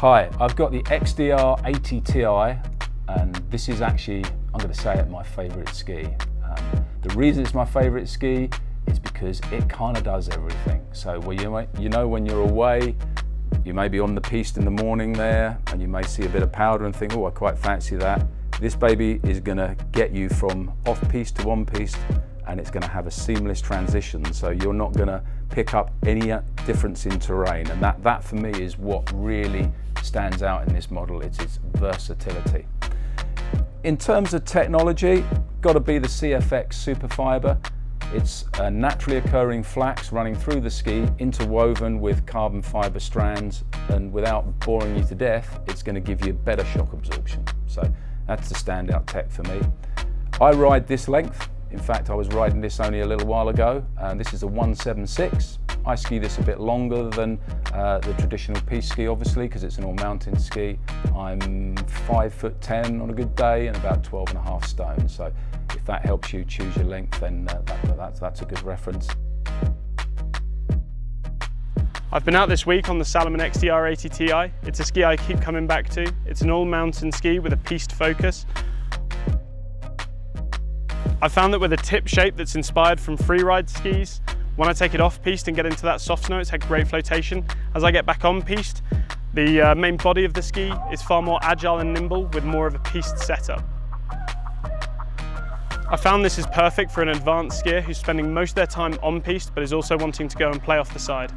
Hi, I've got the XDR 80 Ti and this is actually, I'm going to say it, my favourite ski. Um, the reason it's my favourite ski is because it kind of does everything. So well, you, you know when you're away, you may be on the piste in the morning there and you may see a bit of powder and think, oh, I quite fancy that. This baby is going to get you from off-piste to on-piste and it's going to have a seamless transition so you're not going to pick up any difference in terrain and that, that for me is what really stands out in this model, it's its versatility. In terms of technology, got to be the CFX Superfiber. It's a naturally occurring flax running through the ski, interwoven with carbon fibre strands, and without boring you to death, it's going to give you better shock absorption. So that's the standout tech for me. I ride this length. In fact, I was riding this only a little while ago, and this is a 176. I ski this a bit longer than uh, the traditional piste ski, obviously, because it's an all-mountain ski. I'm five foot 10 on a good day and about 12 and a half stone. So if that helps you choose your length, then uh, that, that's, that's a good reference. I've been out this week on the Salomon XDR 80 Ti. It's a ski I keep coming back to. It's an all-mountain ski with a piste focus. I found that with a tip shape that's inspired from freeride skis, when I take it off piste and get into that soft snow, it's had great flotation. As I get back on piste, the uh, main body of the ski is far more agile and nimble with more of a piste setup. I found this is perfect for an advanced skier who's spending most of their time on piste but is also wanting to go and play off the side.